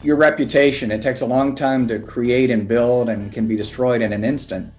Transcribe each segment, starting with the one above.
Your reputation, it takes a long time to create and build and can be destroyed in an instant.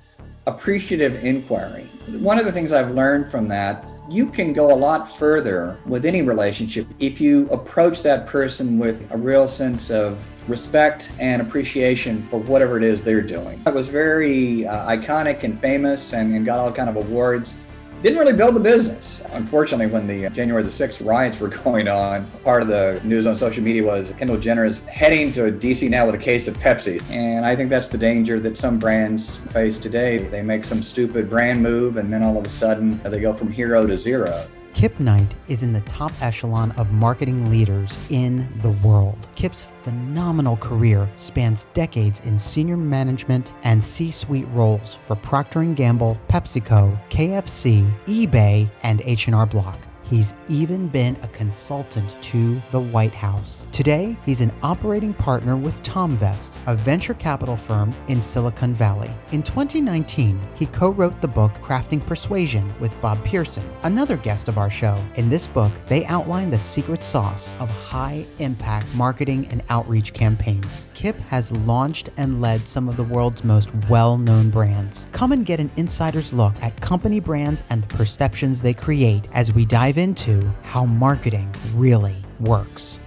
Appreciative inquiry. One of the things I've learned from that, you can go a lot further with any relationship if you approach that person with a real sense of respect and appreciation for whatever it is they're doing. It was very uh, iconic and famous and, and got all kind of awards didn't really build the business. Unfortunately, when the uh, January the 6th riots were going on, part of the news on social media was Kendall Jenner is heading to DC now with a case of Pepsi. And I think that's the danger that some brands face today. They make some stupid brand move and then all of a sudden they go from hero to zero. Kip Knight is in the top echelon of marketing leaders in the world. Kip's phenomenal career spans decades in senior management and C-suite roles for Procter & Gamble, PepsiCo, KFC, eBay, and H&R Block. He's even been a consultant to the White House. Today, he's an operating partner with Tomvest, a venture capital firm in Silicon Valley. In 2019, he co-wrote the book Crafting Persuasion with Bob Pearson, another guest of our show. In this book, they outline the secret sauce of high-impact marketing and outreach campaigns. Kip has launched and led some of the world's most well-known brands. Come and get an insider's look at company brands and the perceptions they create as we dive into how marketing really works.